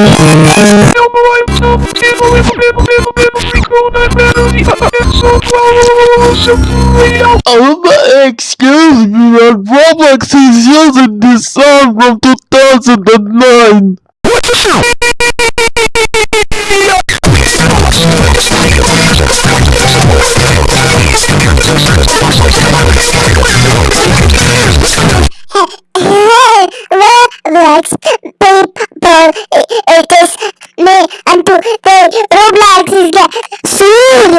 Me, that. Oh, excuse me, but Roblox is using this song from 2009. Roblox people it is me and to the Roblox is the soon